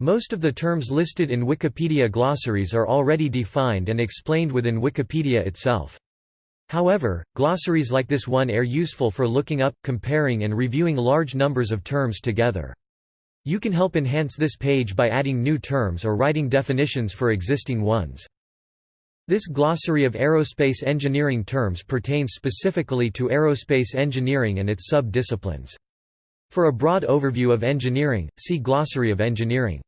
Most of the terms listed in Wikipedia glossaries are already defined and explained within Wikipedia itself. However, glossaries like this one are useful for looking up, comparing and reviewing large numbers of terms together. You can help enhance this page by adding new terms or writing definitions for existing ones. This glossary of aerospace engineering terms pertains specifically to aerospace engineering and its sub-disciplines. For a broad overview of engineering, see Glossary of Engineering.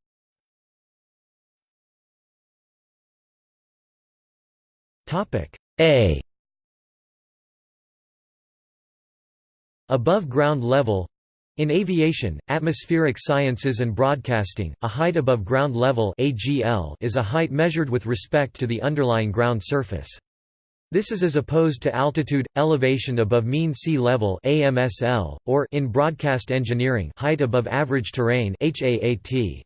A Above ground level in aviation, atmospheric sciences and broadcasting, a height above ground level AGL is a height measured with respect to the underlying ground surface. This is as opposed to altitude, elevation above mean sea level AMSL, or in broadcast engineering height above average terrain HAAT.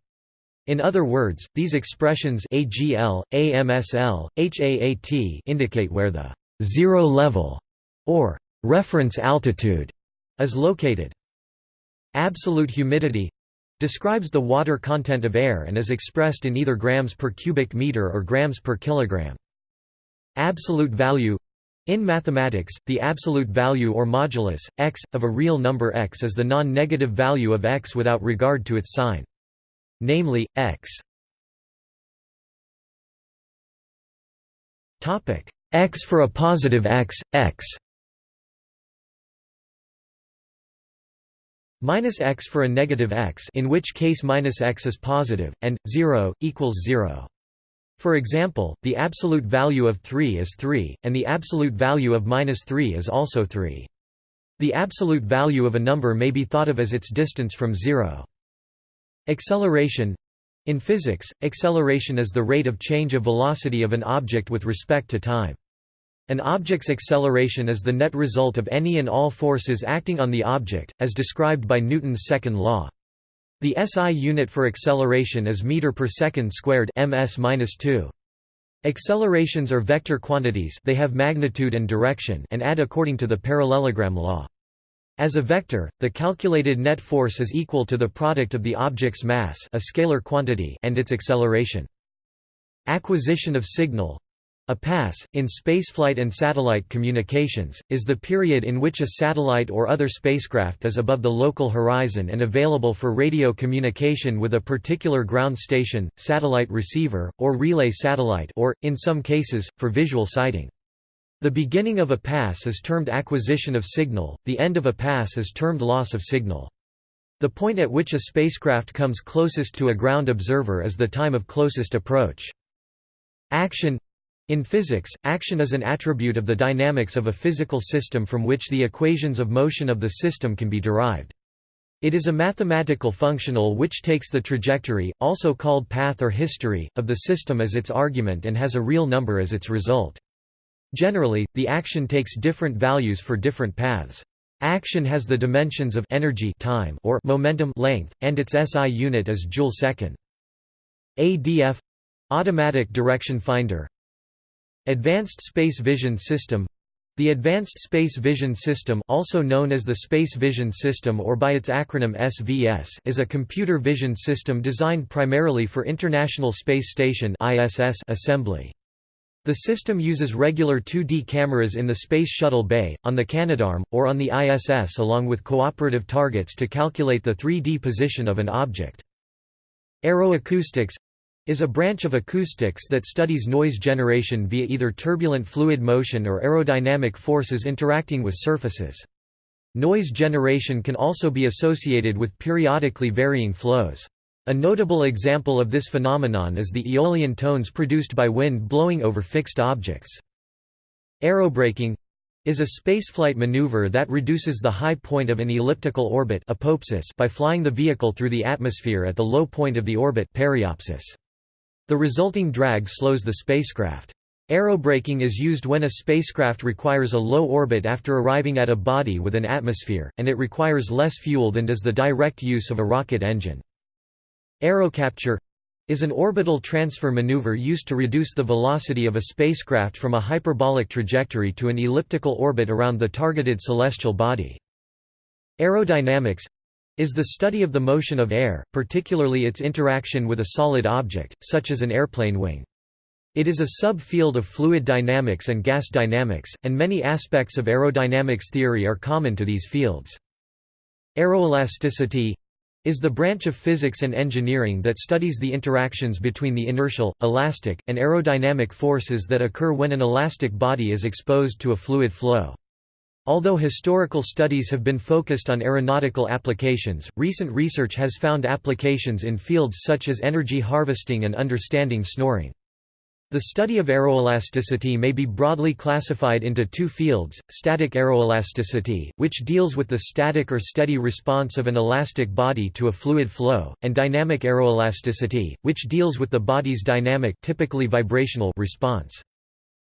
In other words, these expressions AGL, AMSL, HAAT indicate where the zero level or reference altitude is located. Absolute humidity describes the water content of air and is expressed in either grams per cubic meter or grams per kilogram. Absolute value in mathematics, the absolute value or modulus, x, of a real number x is the non-negative value of x without regard to its sign. Namely, x x for a positive x, x minus x for a negative x in which case minus x is positive, and, 0, equals 0. For example, the absolute value of 3 is 3, and the absolute value of minus 3 is also 3. The absolute value of a number may be thought of as its distance from zero. Acceleration In physics, acceleration is the rate of change of velocity of an object with respect to time. An object's acceleration is the net result of any and all forces acting on the object, as described by Newton's second law. The SI unit for acceleration is meter per second squared ms-2. Accelerations are vector quantities they have magnitude and direction and add according to the parallelogram law. As a vector, the calculated net force is equal to the product of the object's mass a scalar quantity and its acceleration. Acquisition of signal a pass, in spaceflight and satellite communications, is the period in which a satellite or other spacecraft is above the local horizon and available for radio communication with a particular ground station, satellite receiver, or relay satellite or, in some cases, for visual sighting. The beginning of a pass is termed acquisition of signal, the end of a pass is termed loss of signal. The point at which a spacecraft comes closest to a ground observer is the time of closest approach. Action in physics, action is an attribute of the dynamics of a physical system from which the equations of motion of the system can be derived. It is a mathematical functional which takes the trajectory, also called path or history, of the system as its argument and has a real number as its result. Generally, the action takes different values for different paths. Action has the dimensions of energy time or momentum length, and its SI unit is joule-second. ADF automatic direction finder Advanced Space Vision System the Advanced Space Vision System also known as the Space Vision System or by its acronym SVS is a computer vision system designed primarily for International Space Station assembly. The system uses regular 2D cameras in the Space Shuttle Bay, on the Canadarm, or on the ISS along with cooperative targets to calculate the 3D position of an object. Aeroacoustics is a branch of acoustics that studies noise generation via either turbulent fluid motion or aerodynamic forces interacting with surfaces. Noise generation can also be associated with periodically varying flows. A notable example of this phenomenon is the aeolian tones produced by wind blowing over fixed objects. Aerobraking is a spaceflight maneuver that reduces the high point of an elliptical orbit by flying the vehicle through the atmosphere at the low point of the orbit periapsis. The resulting drag slows the spacecraft. Aerobraking is used when a spacecraft requires a low orbit after arriving at a body with an atmosphere, and it requires less fuel than does the direct use of a rocket engine. Aerocapture is an orbital transfer maneuver used to reduce the velocity of a spacecraft from a hyperbolic trajectory to an elliptical orbit around the targeted celestial body. Aerodynamics is the study of the motion of air, particularly its interaction with a solid object, such as an airplane wing. It is a subfield of fluid dynamics and gas dynamics, and many aspects of aerodynamics theory are common to these fields. Aeroelasticity is the branch of physics and engineering that studies the interactions between the inertial, elastic, and aerodynamic forces that occur when an elastic body is exposed to a fluid flow. Although historical studies have been focused on aeronautical applications, recent research has found applications in fields such as energy harvesting and understanding snoring. The study of aeroelasticity may be broadly classified into two fields, static aeroelasticity, which deals with the static or steady response of an elastic body to a fluid flow, and dynamic aeroelasticity, which deals with the body's dynamic typically vibrational response.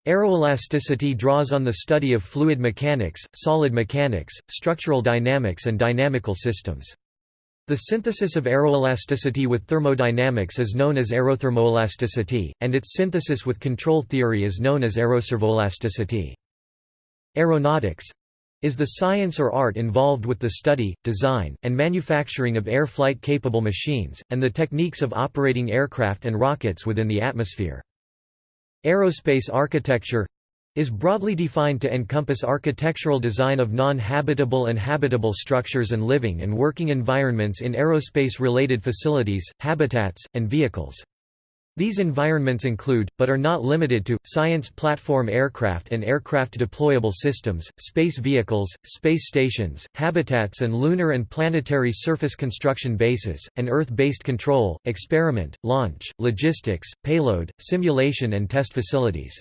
Aeroelasticity draws on the study of fluid mechanics, solid mechanics, structural dynamics and dynamical systems. The synthesis of aeroelasticity with thermodynamics is known as aerothermoelasticity, and its synthesis with control theory is known as aeroservoelasticity. Aeronautics is the science or art involved with the study, design, and manufacturing of air flight capable machines, and the techniques of operating aircraft and rockets within the atmosphere. Aerospace architecture is broadly defined to encompass architectural design of non-habitable and habitable structures and living and working environments in aerospace-related facilities, habitats, and vehicles. These environments include, but are not limited to, science platform aircraft and aircraft deployable systems, space vehicles, space stations, habitats and lunar and planetary surface construction bases, and Earth-based control, experiment, launch, logistics, payload, simulation and test facilities.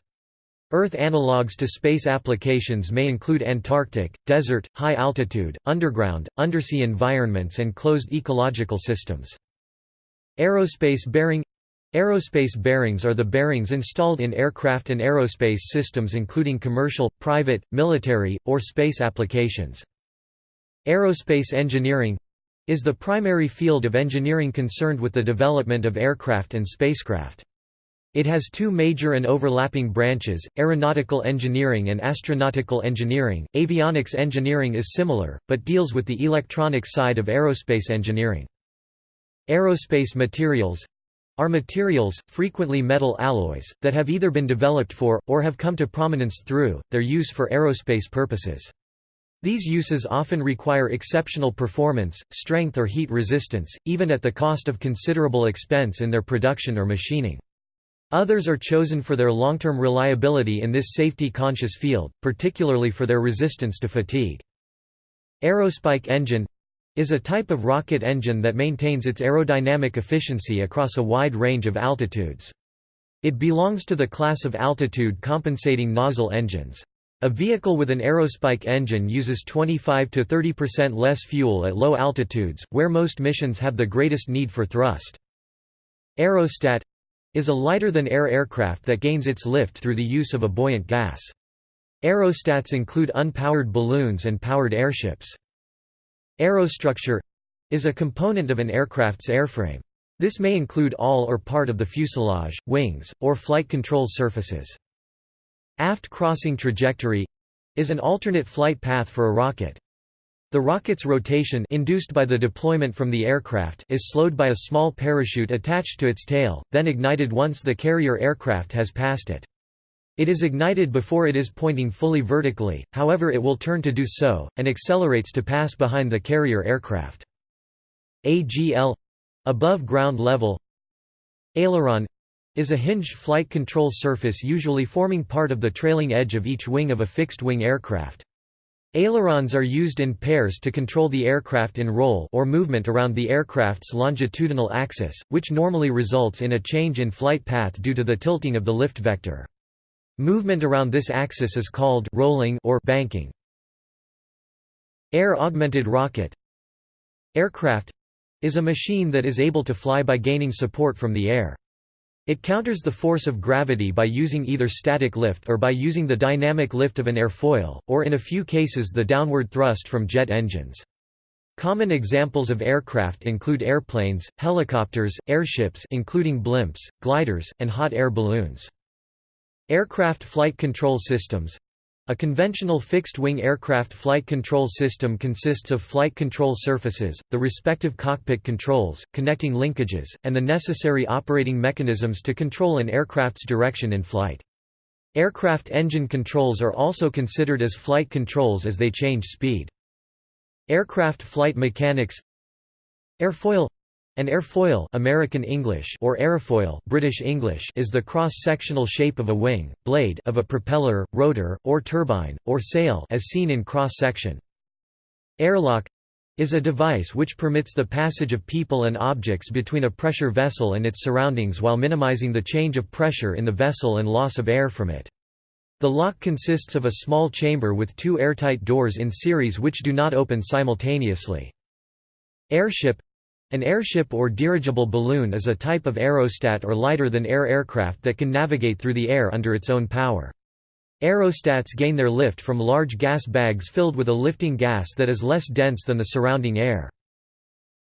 Earth analogues to space applications may include Antarctic, desert, high altitude, underground, undersea environments and closed ecological systems. Aerospace bearing Aerospace bearings are the bearings installed in aircraft and aerospace systems including commercial, private, military, or space applications. Aerospace engineering is the primary field of engineering concerned with the development of aircraft and spacecraft. It has two major and overlapping branches, aeronautical engineering and astronautical engineering. Avionics engineering is similar, but deals with the electronic side of aerospace engineering. Aerospace materials are materials, frequently metal alloys, that have either been developed for, or have come to prominence through, their use for aerospace purposes. These uses often require exceptional performance, strength or heat resistance, even at the cost of considerable expense in their production or machining. Others are chosen for their long-term reliability in this safety-conscious field, particularly for their resistance to fatigue. Aerospike engine is a type of rocket engine that maintains its aerodynamic efficiency across a wide range of altitudes. It belongs to the class of altitude compensating nozzle engines. A vehicle with an aerospike engine uses 25 to 30% less fuel at low altitudes, where most missions have the greatest need for thrust. Aerostat is a lighter-than-air aircraft that gains its lift through the use of a buoyant gas. Aerostats include unpowered balloons and powered airships. Aerostructure is a component of an aircraft's airframe. This may include all or part of the fuselage, wings, or flight control surfaces. Aft crossing trajectory is an alternate flight path for a rocket. The rocket's rotation induced by the deployment from the aircraft is slowed by a small parachute attached to its tail, then ignited once the carrier aircraft has passed it. It is ignited before it is pointing fully vertically, however it will turn to do so, and accelerates to pass behind the carrier aircraft. AGL — above ground level Aileron — is a hinged flight control surface usually forming part of the trailing edge of each wing of a fixed-wing aircraft. Ailerons are used in pairs to control the aircraft in roll or movement around the aircraft's longitudinal axis, which normally results in a change in flight path due to the tilting of the lift vector. Movement around this axis is called rolling or banking. Air-augmented rocket Aircraft is a machine that is able to fly by gaining support from the air. It counters the force of gravity by using either static lift or by using the dynamic lift of an airfoil, or in a few cases the downward thrust from jet engines. Common examples of aircraft include airplanes, helicopters, airships including blimps, gliders, and hot air balloons. Aircraft flight control systems A conventional fixed-wing aircraft flight control system consists of flight control surfaces, the respective cockpit controls, connecting linkages, and the necessary operating mechanisms to control an aircraft's direction in flight. Aircraft engine controls are also considered as flight controls as they change speed. Aircraft flight mechanics Airfoil an airfoil American English or aerofoil British English is the cross-sectional shape of a wing, blade of a propeller, rotor, or turbine, or sail as seen in cross-section. Airlock is a device which permits the passage of people and objects between a pressure vessel and its surroundings while minimizing the change of pressure in the vessel and loss of air from it. The lock consists of a small chamber with two airtight doors in series which do not open simultaneously. Airship an airship or dirigible balloon is a type of aerostat or lighter-than-air aircraft that can navigate through the air under its own power. Aerostats gain their lift from large gas bags filled with a lifting gas that is less dense than the surrounding air.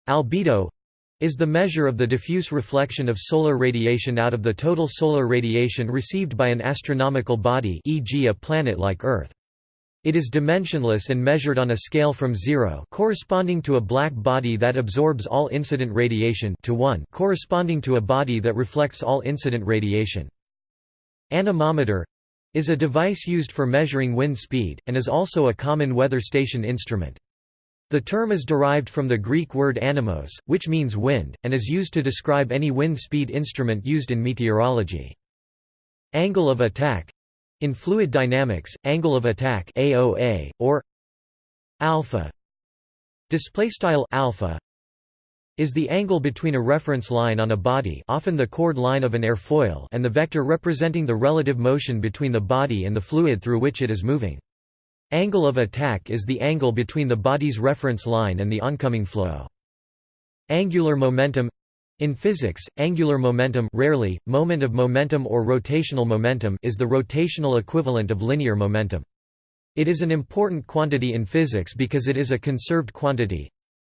Albedo is the measure of the diffuse reflection of solar radiation out of the total solar radiation received by an astronomical body e.g. a planet like Earth. It is dimensionless and measured on a scale from 0 corresponding to a black body that absorbs all incident radiation to 1 corresponding to a body that reflects all incident radiation. Anemometer is a device used for measuring wind speed, and is also a common weather station instrument. The term is derived from the Greek word anemos, which means wind, and is used to describe any wind speed instrument used in meteorology. Angle of attack in fluid dynamics, angle of attack AOA or alpha display style alpha is the angle between a reference line on a body, often the chord line of an airfoil, and the vector representing the relative motion between the body and the fluid through which it is moving. Angle of attack is the angle between the body's reference line and the oncoming flow. Angular momentum in physics, angular momentum rarely, moment of momentum or rotational momentum is the rotational equivalent of linear momentum. It is an important quantity in physics because it is a conserved quantity.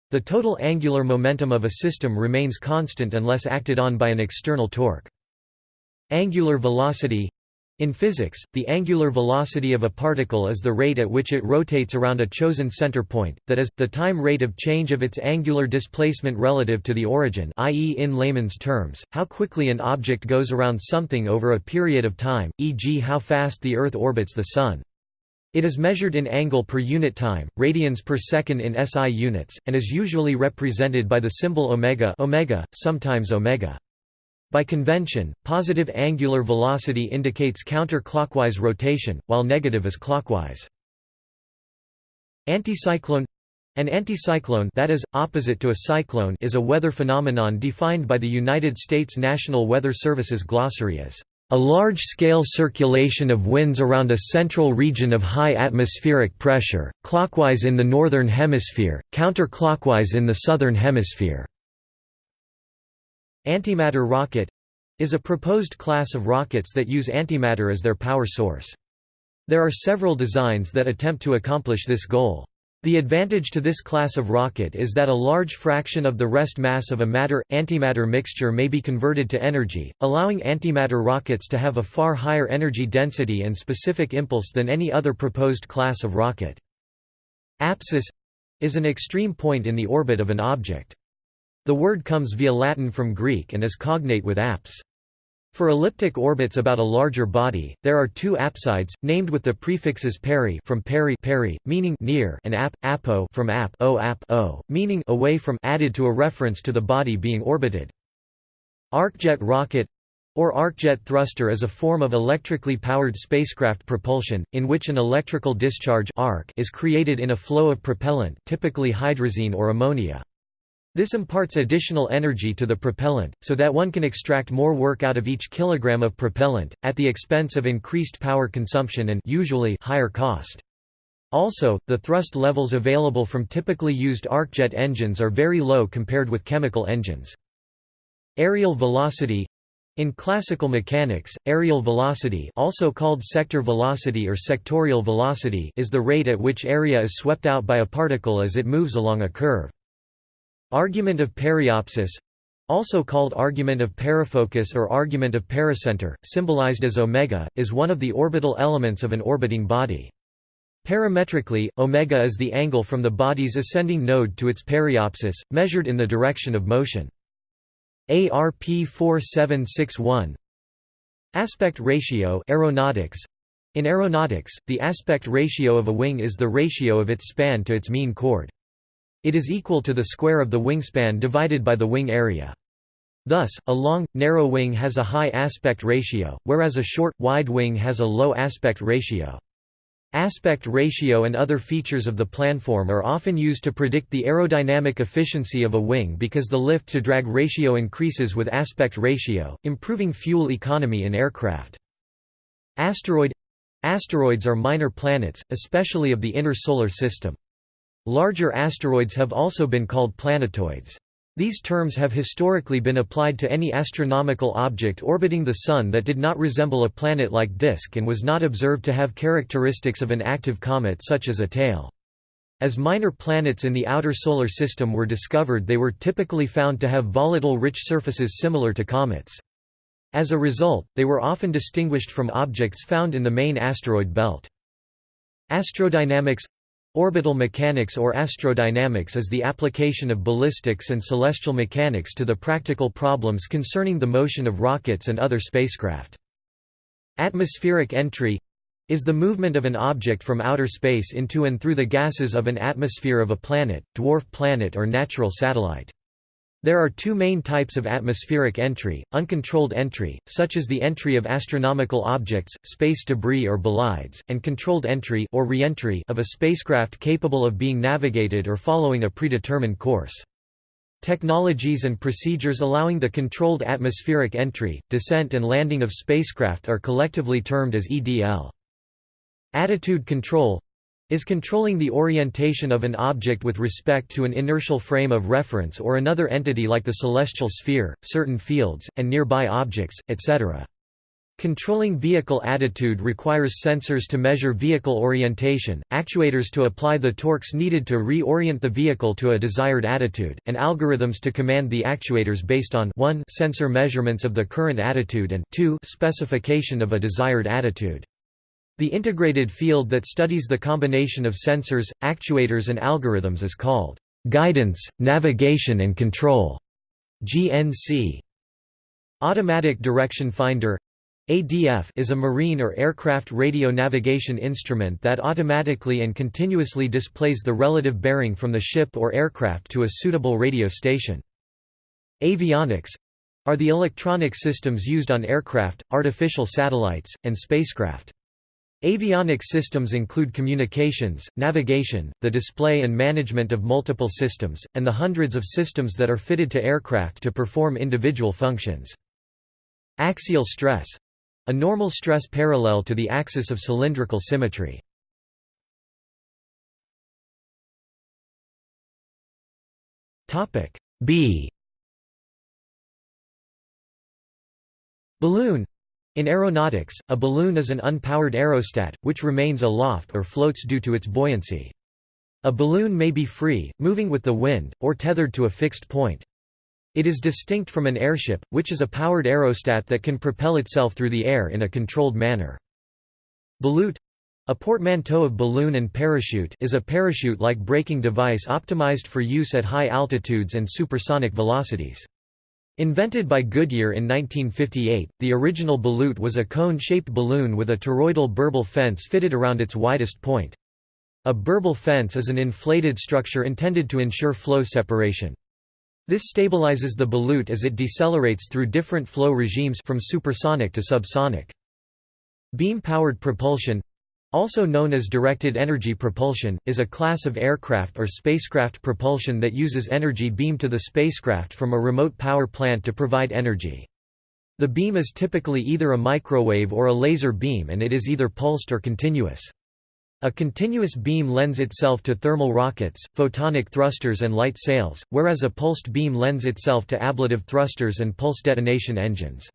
The total angular momentum of a system remains constant unless acted on by an external torque. Angular velocity in physics, the angular velocity of a particle is the rate at which it rotates around a chosen center point, that is, the time rate of change of its angular displacement relative to the origin i.e. in layman's terms, how quickly an object goes around something over a period of time, e.g. how fast the Earth orbits the Sun. It is measured in angle per unit time, radians per second in SI units, and is usually represented by the symbol omega, omega sometimes omega. By convention, positive angular velocity indicates counterclockwise rotation, while negative is clockwise. Anticyclone an anticyclone that is, opposite to a cyclone is a weather phenomenon defined by the United States National Weather Service's glossary as a large-scale circulation of winds around a central region of high atmospheric pressure, clockwise in the northern hemisphere, counterclockwise in the southern hemisphere. Antimatter rocket is a proposed class of rockets that use antimatter as their power source. There are several designs that attempt to accomplish this goal. The advantage to this class of rocket is that a large fraction of the rest mass of a matter-antimatter mixture may be converted to energy, allowing antimatter rockets to have a far higher energy density and specific impulse than any other proposed class of rocket. Apsis is an extreme point in the orbit of an object. The word comes via Latin from Greek and is cognate with apse. For elliptic orbits about a larger body, there are two apsides, named with the prefixes peri from peri, peri meaning near and ap, apo from ap, o, ap o, meaning away from added to a reference to the body being orbited. Arcjet rocket or arcjet thruster is a form of electrically powered spacecraft propulsion, in which an electrical discharge arc is created in a flow of propellant typically hydrazine or ammonia. This imparts additional energy to the propellant, so that one can extract more work out of each kilogram of propellant, at the expense of increased power consumption and usually higher cost. Also, the thrust levels available from typically used arcjet engines are very low compared with chemical engines. Areal velocity in classical mechanics, areal velocity also called sector velocity or sectorial velocity is the rate at which area is swept out by a particle as it moves along a curve. Argument of periapsis also called argument of perifocus or argument of pericenter, symbolized as omega, is one of the orbital elements of an orbiting body. Parametrically, omega is the angle from the body's ascending node to its periapsis, measured in the direction of motion. ARP 4761 Aspect ratio aeronautics in aeronautics, the aspect ratio of a wing is the ratio of its span to its mean chord. It is equal to the square of the wingspan divided by the wing area. Thus, a long, narrow wing has a high aspect ratio, whereas a short, wide wing has a low aspect ratio. Aspect ratio and other features of the planform are often used to predict the aerodynamic efficiency of a wing because the lift-to-drag ratio increases with aspect ratio, improving fuel economy in aircraft. Asteroid Asteroids are minor planets, especially of the inner solar system. Larger asteroids have also been called planetoids. These terms have historically been applied to any astronomical object orbiting the Sun that did not resemble a planet-like disk and was not observed to have characteristics of an active comet such as a tail. As minor planets in the outer solar system were discovered they were typically found to have volatile rich surfaces similar to comets. As a result, they were often distinguished from objects found in the main asteroid belt. Astrodynamics Orbital mechanics or astrodynamics is the application of ballistics and celestial mechanics to the practical problems concerning the motion of rockets and other spacecraft. Atmospheric entry is the movement of an object from outer space into and through the gases of an atmosphere of a planet, dwarf planet or natural satellite. There are two main types of atmospheric entry, uncontrolled entry, such as the entry of astronomical objects, space debris or bolides, and controlled entry or reentry of a spacecraft capable of being navigated or following a predetermined course. Technologies and procedures allowing the controlled atmospheric entry, descent and landing of spacecraft are collectively termed as EDL. Attitude control is controlling the orientation of an object with respect to an inertial frame of reference or another entity like the celestial sphere, certain fields, and nearby objects, etc. Controlling vehicle attitude requires sensors to measure vehicle orientation, actuators to apply the torques needed to reorient the vehicle to a desired attitude, and algorithms to command the actuators based on 1 sensor measurements of the current attitude and 2 specification of a desired attitude. The integrated field that studies the combination of sensors, actuators and algorithms is called guidance, navigation and control GNC. Automatic Direction Finder ADF is a marine or aircraft radio navigation instrument that automatically and continuously displays the relative bearing from the ship or aircraft to a suitable radio station. Avionics are the electronic systems used on aircraft, artificial satellites, and spacecraft. Avionics systems include communications, navigation, the display and management of multiple systems, and the hundreds of systems that are fitted to aircraft to perform individual functions. Axial stress a normal stress parallel to the axis of cylindrical symmetry. B Balloon in aeronautics, a balloon is an unpowered aerostat, which remains aloft or floats due to its buoyancy. A balloon may be free, moving with the wind, or tethered to a fixed point. It is distinct from an airship, which is a powered aerostat that can propel itself through the air in a controlled manner. Ballute a portmanteau of balloon and parachute is a parachute-like braking device optimized for use at high altitudes and supersonic velocities. Invented by Goodyear in 1958, the original Ballute was a cone-shaped balloon with a toroidal burble fence fitted around its widest point. A burble fence is an inflated structure intended to ensure flow separation. This stabilizes the Ballute as it decelerates through different flow regimes from supersonic to subsonic. Beam-powered propulsion also known as directed energy propulsion, is a class of aircraft or spacecraft propulsion that uses energy beamed to the spacecraft from a remote power plant to provide energy. The beam is typically either a microwave or a laser beam and it is either pulsed or continuous. A continuous beam lends itself to thermal rockets, photonic thrusters and light sails, whereas a pulsed beam lends itself to ablative thrusters and pulse detonation engines.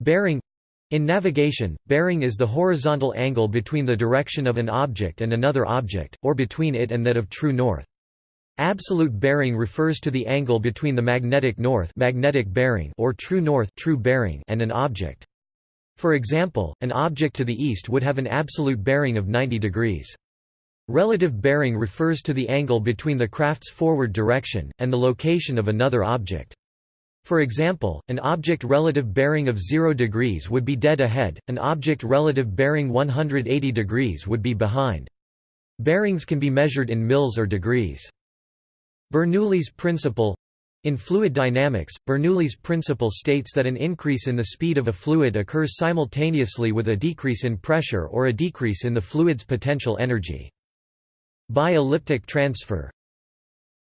Bearing in navigation, bearing is the horizontal angle between the direction of an object and another object, or between it and that of true north. Absolute bearing refers to the angle between the magnetic north magnetic bearing or true north true bearing and an object. For example, an object to the east would have an absolute bearing of 90 degrees. Relative bearing refers to the angle between the craft's forward direction, and the location of another object. For example, an object relative bearing of 0 degrees would be dead ahead, an object relative bearing 180 degrees would be behind. Bearings can be measured in mils or degrees. Bernoulli's principle in fluid dynamics, Bernoulli's principle states that an increase in the speed of a fluid occurs simultaneously with a decrease in pressure or a decrease in the fluid's potential energy. Bi-elliptic transfer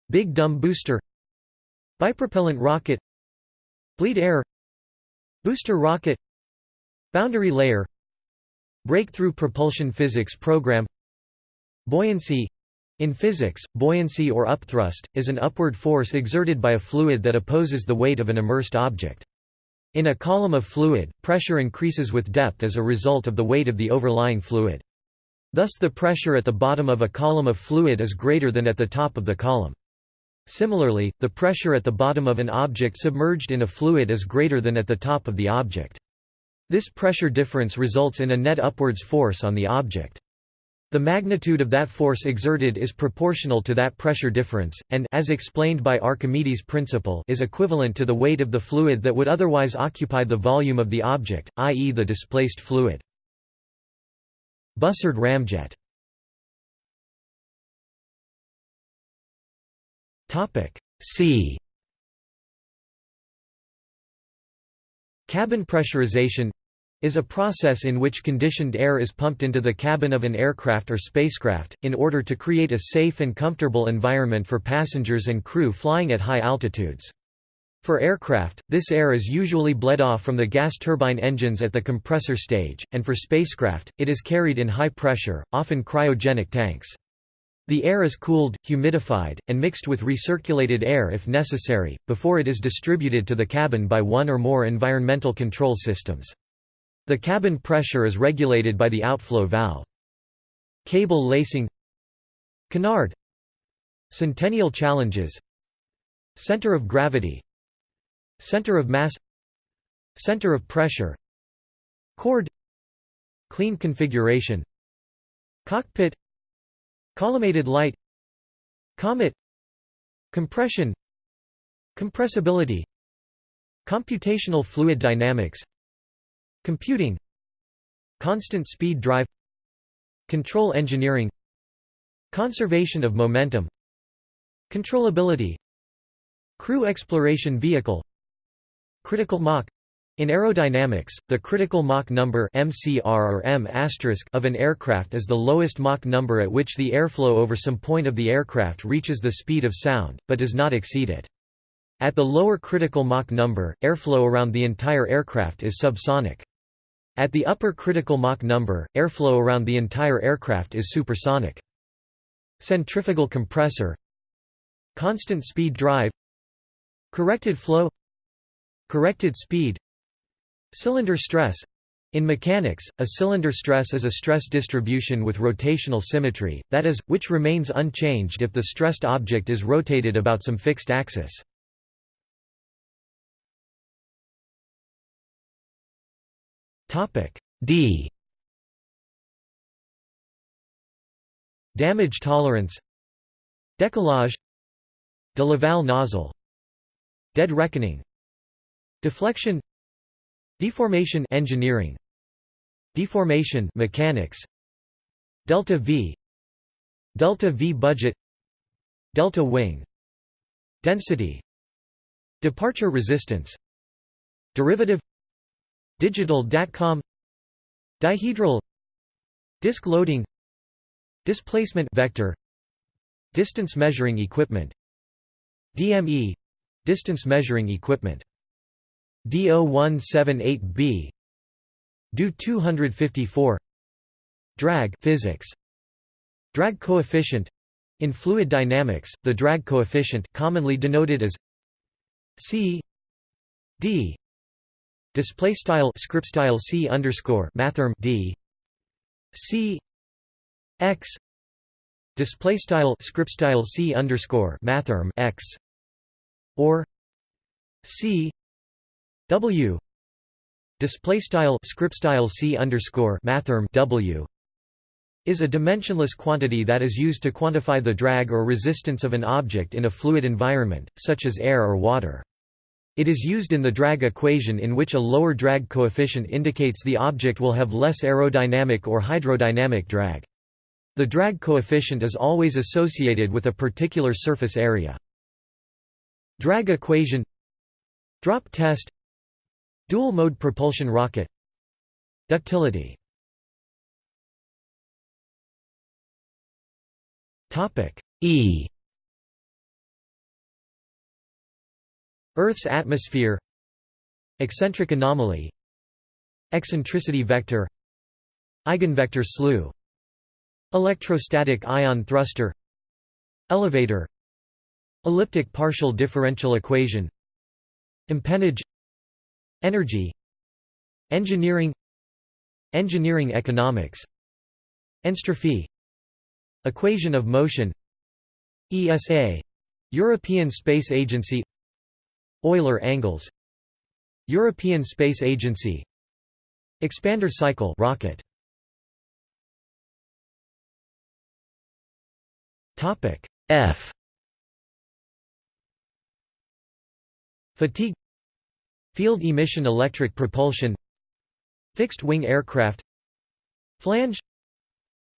Big Dumb booster Bipropellant rocket Bleed air Booster rocket Boundary layer Breakthrough propulsion physics program Buoyancy in physics, buoyancy or upthrust, is an upward force exerted by a fluid that opposes the weight of an immersed object. In a column of fluid, pressure increases with depth as a result of the weight of the overlying fluid. Thus the pressure at the bottom of a column of fluid is greater than at the top of the column. Similarly, the pressure at the bottom of an object submerged in a fluid is greater than at the top of the object. This pressure difference results in a net upwards force on the object. The magnitude of that force exerted is proportional to that pressure difference, and as explained by Archimedes' principle is equivalent to the weight of the fluid that would otherwise occupy the volume of the object, i.e. the displaced fluid. Bussard ramjet C Cabin pressurization is a process in which conditioned air is pumped into the cabin of an aircraft or spacecraft, in order to create a safe and comfortable environment for passengers and crew flying at high altitudes. For aircraft, this air is usually bled off from the gas turbine engines at the compressor stage, and for spacecraft, it is carried in high pressure, often cryogenic tanks. The air is cooled, humidified, and mixed with recirculated air if necessary, before it is distributed to the cabin by one or more environmental control systems. The cabin pressure is regulated by the outflow valve. Cable lacing. Canard. Centennial challenges. Center of gravity. Center of mass. Center of pressure. Chord. Clean configuration. Cockpit Collimated light Comet Compression Compressibility Computational fluid dynamics Computing Constant speed drive Control engineering Conservation of momentum Controllability Crew exploration vehicle Critical Mach in aerodynamics, the critical Mach number MCR or M of an aircraft is the lowest Mach number at which the airflow over some point of the aircraft reaches the speed of sound, but does not exceed it. At the lower critical Mach number, airflow around the entire aircraft is subsonic. At the upper critical Mach number, airflow around the entire aircraft is supersonic. Centrifugal compressor Constant speed drive Corrected flow Corrected speed Cylinder stress. In mechanics, a cylinder stress is a stress distribution with rotational symmetry, that is, which remains unchanged if the stressed object is rotated about some fixed axis. D. Damage tolerance. Décollage. De Laval nozzle. Dead reckoning. Deflection Deformation engineering. Deformation mechanics. Delta V. Delta V budget. Delta wing. Density. Departure resistance. Derivative. Digital DATCOM. Dihedral. Disk loading. Displacement vector. Distance measuring equipment. DME Distance measuring equipment DO178B DO 254 Drag physics. Drag coefficient. In fluid dynamics, the drag coefficient, commonly denoted as c d. Display style script style c underscore mathrm d. C x. Display style script style c underscore mathrm x. Or c W display style script style C underscore mathrm W is a dimensionless quantity that is used to quantify the drag or resistance of an object in a fluid environment, such as air or water. It is used in the drag equation in which a lower drag coefficient indicates the object will have less aerodynamic or hydrodynamic drag. The drag coefficient is always associated with a particular surface area. Drag equation Drop test Dual-mode propulsion rocket. Ductility. E. Earth's atmosphere. Eccentric anomaly. Eccentricity vector. Eigenvector slew. Electrostatic ion thruster. Elevator. Elliptic partial differential equation. Empennage Energy Engineering Engineering economics Entropy Equation of motion ESA European Space Agency Euler angles European Space Agency Expander cycle rocket. Topic F. Fatigue Field emission electric propulsion Fixed-wing aircraft Flange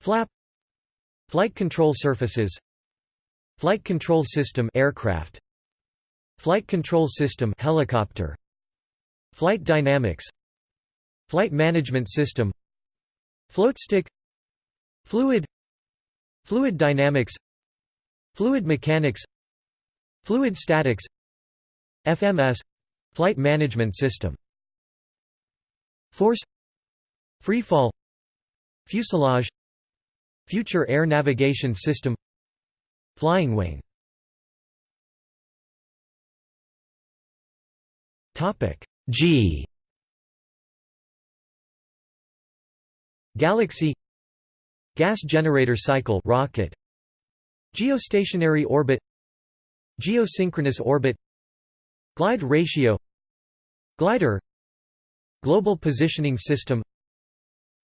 Flap Flight control surfaces Flight control system aircraft Flight control system helicopter Flight dynamics Flight management system Floatstick Fluid Fluid dynamics Fluid mechanics Fluid statics FMS Flight management system. Force. Freefall. Fuselage. Future Air Navigation System. Flying wing. G. Galaxy. Gas generator cycle rocket. Geostationary orbit. Geosynchronous orbit Glide ratio Glider Global positioning system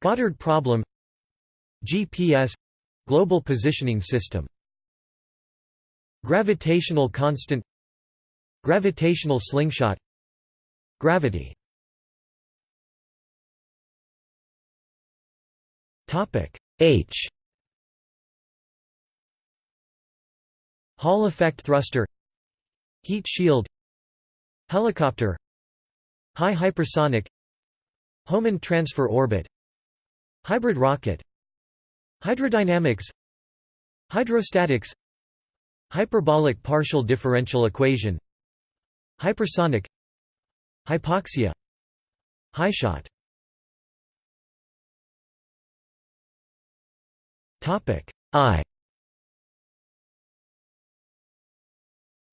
Goddard problem GPS — Global Positioning System. Gravitational constant Gravitational slingshot Gravity. H. Hall effect thruster Heat shield Helicopter High hypersonic Hohmann transfer orbit Hybrid rocket Hydrodynamics Hydrostatics Hyperbolic partial differential equation Hypersonic Hypoxia HyShot Topic I.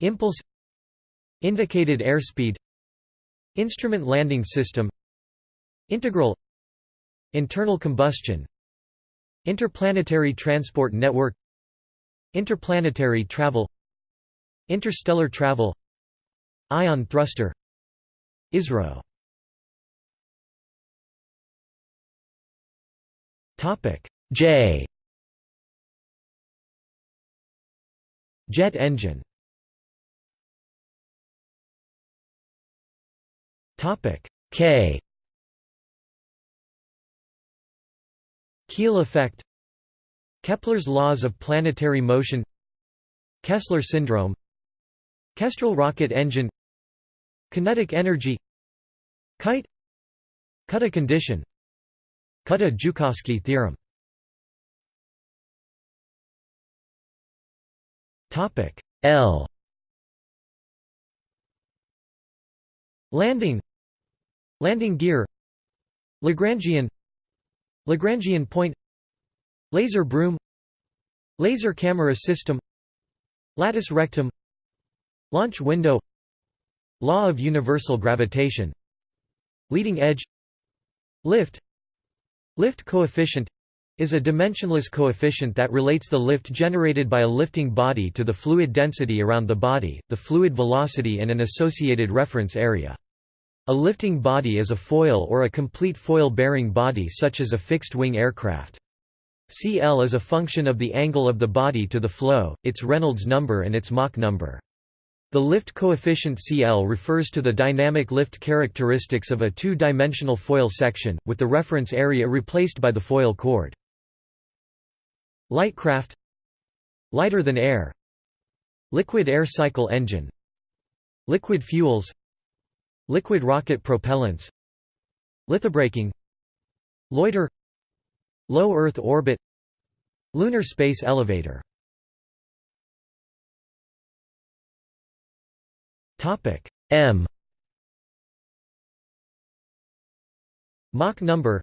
Impulse Indicated airspeed Instrument landing system Integral Internal combustion Interplanetary transport network Interplanetary travel Interstellar travel Ion thruster ISRO. J. Jet engine K. Keel effect. Kepler's laws of planetary motion. Kessler syndrome. Kestrel rocket engine. Kinetic energy. Kite. Kutta condition. Kutta-Joukowski theorem. L. Landing Landing gear Lagrangian Lagrangian point Laser broom Laser camera system Latus rectum Launch window Law of universal gravitation Leading edge Lift Lift coefficient is a dimensionless coefficient that relates the lift generated by a lifting body to the fluid density around the body, the fluid velocity and an associated reference area. A lifting body is a foil or a complete foil-bearing body such as a fixed-wing aircraft. CL is a function of the angle of the body to the flow, its Reynolds number and its Mach number. The lift coefficient CL refers to the dynamic lift characteristics of a two-dimensional foil section, with the reference area replaced by the foil chord. Light craft Lighter than air Liquid air cycle engine Liquid fuels Liquid rocket propellants. Lithobraking. Loiter. Low Earth orbit. Lunar space elevator. M. Mach number.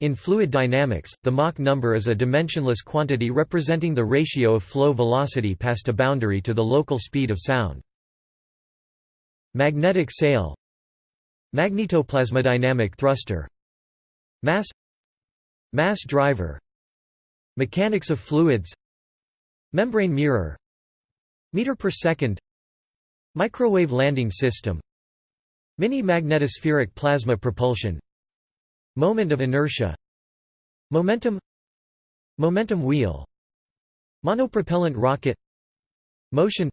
In fluid dynamics, the Mach number is a dimensionless quantity representing the ratio of flow velocity past a boundary to the local speed of sound. Magnetic sail Magnetoplasmodynamic thruster. Mass. Mass driver. Mechanics of fluids. Membrane mirror. Meter per second. Microwave landing system. Mini-magnetospheric plasma propulsion. Moment of inertia. Momentum. Momentum wheel. Monopropellant rocket. Motion.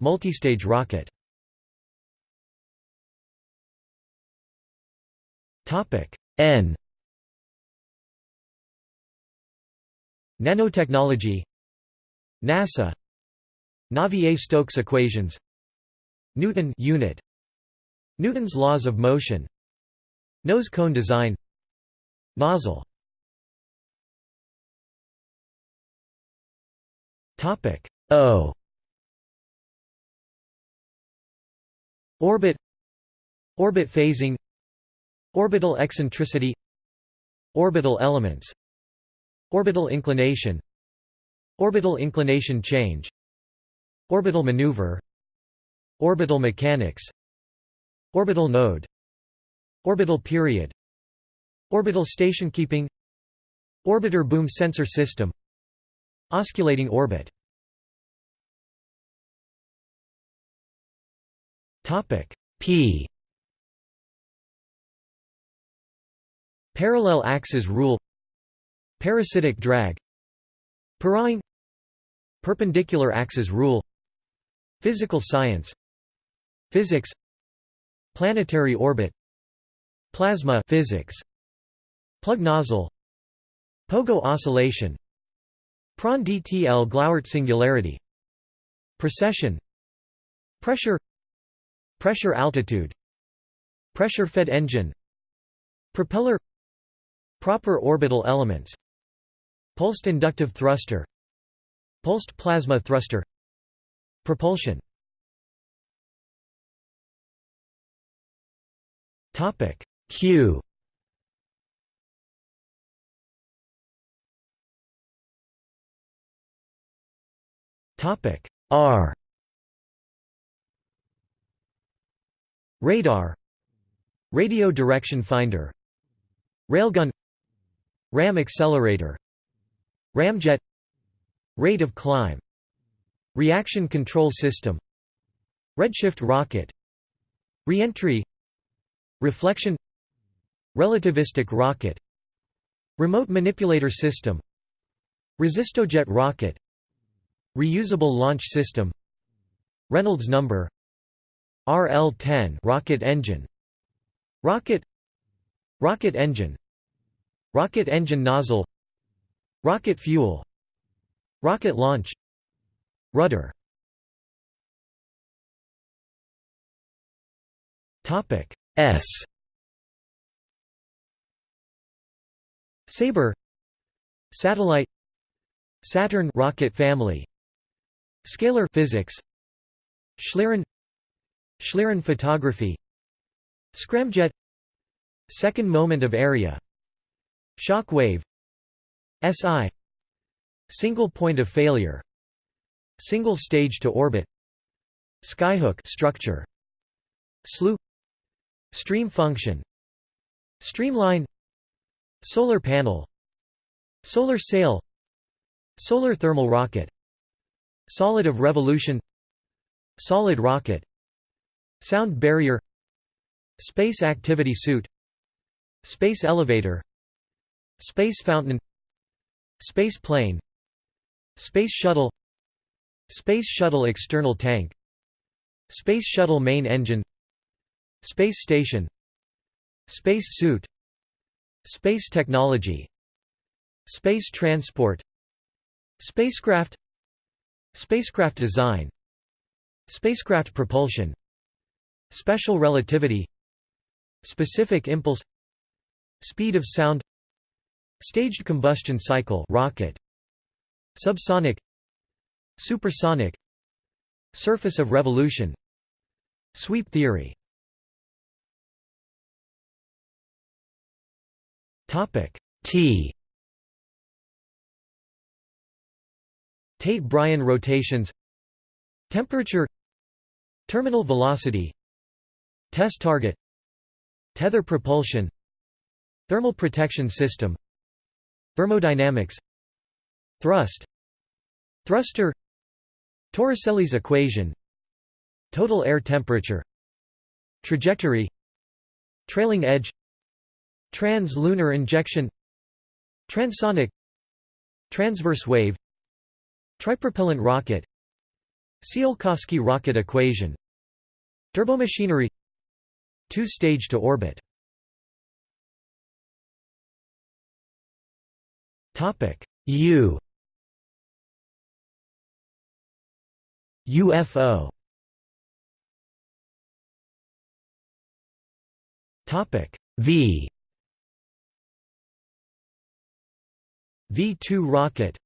Multistage rocket N. Nanotechnology. NASA. Navier-Stokes equations. Newton unit. Newton's laws of motion. Nose cone design. Nozzle. Topic. O. Orbit. Orbit phasing Orbital eccentricity Orbital elements Orbital inclination Orbital inclination change Orbital maneuver Orbital mechanics Orbital node Orbital period Orbital station keeping Orbiter boom sensor system Osculating orbit. P Parallel axis rule Parasitic drag Pirouetting Perpendicular axis rule Physical science Physics Planetary orbit Plasma physics Plug nozzle Pogo oscillation Prandtl Glauert singularity Precession Pressure Pressure altitude Pressure-fed engine Propeller Proper orbital elements Pulsed inductive thruster Pulsed plasma thruster Propulsion. Topic Q. Topic R. Radar Radio direction finder Railgun Ram accelerator Ramjet Rate of climb Reaction control system Redshift rocket Reentry Reflection Relativistic rocket Remote manipulator system Resistojet rocket Reusable launch system Reynolds number RL-10 rocket engine Rocket Rocket engine Rocket engine nozzle. Rocket fuel. Rocket launch. Rudder. Topic S. Sabre. Satellite. Saturn rocket family. Scalar physics. Schlieren Schlieren photography. Scramjet. Second moment of area Shock wave SI Single point of failure Single stage to orbit Skyhook structure SLU Stream function Streamline Solar panel Solar sail Solar thermal rocket Solid of revolution Solid rocket Sound barrier Space activity suit Space elevator Space fountain Space plane Space shuttle Space shuttle external tank Space shuttle main engine Space station Space suit Space technology Space transport Spacecraft Spacecraft design Spacecraft propulsion Special relativity Specific impulse Speed of sound Staged combustion cycle rocket. Subsonic. Supersonic. Surface of revolution. Sweep theory. T. Tait-Bryan rotations. Temperature. Terminal velocity. Test target. Tether propulsion. Thermal protection system Thermodynamics. Thrust. Thruster. Torricelli's equation. Total air temperature. Trajectory. Trailing edge. Trans-lunar injection. Transonic. Transverse wave. Tripropellant rocket. Tsiolkovsky rocket equation. Turbomachinery. Two-stage to orbit U. UFO Topic. V. V2 rocket.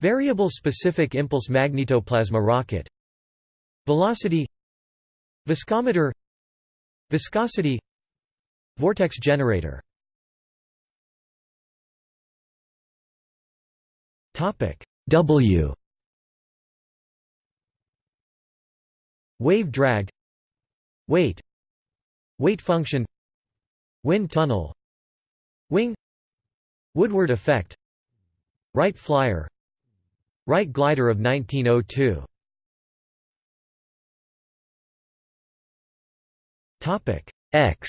Variable specific impulse magnetoplasma rocket. Velocity. Viscometer. Viscosity. Vortex generator W. Wave drag. Weight. Weight function. Wind tunnel. Wing. Woodward effect. Wright flyer. Wright glider of 1902 Topic. X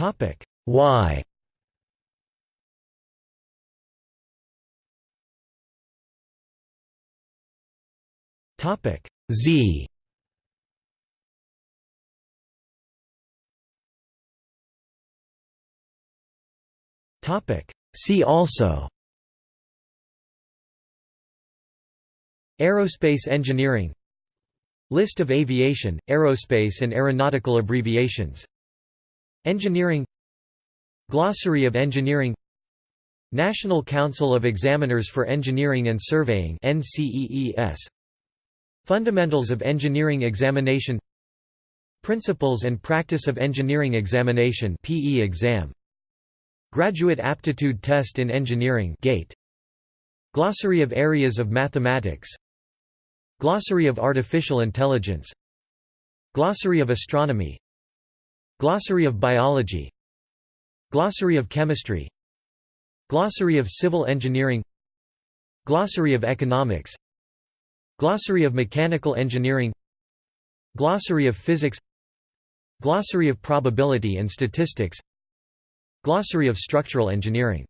Topic. Y Topic. Z. Topic. See also. Aerospace engineering. List of aviation, aerospace and aeronautical abbreviations Engineering Glossary of Engineering National Council of Examiners for Engineering and Surveying Fundamentals of Engineering Examination Principles and Practice of Engineering Examination PE exam. Graduate Aptitude Test in Engineering GATE. Glossary of Areas of Mathematics Glossary of Artificial Intelligence Glossary of Astronomy Glossary of Biology. Glossary of Chemistry. Glossary of Civil Engineering. Glossary of Economics. Glossary of Mechanical Engineering. Glossary of Physics. Glossary of Probability and Statistics. Glossary of Structural Engineering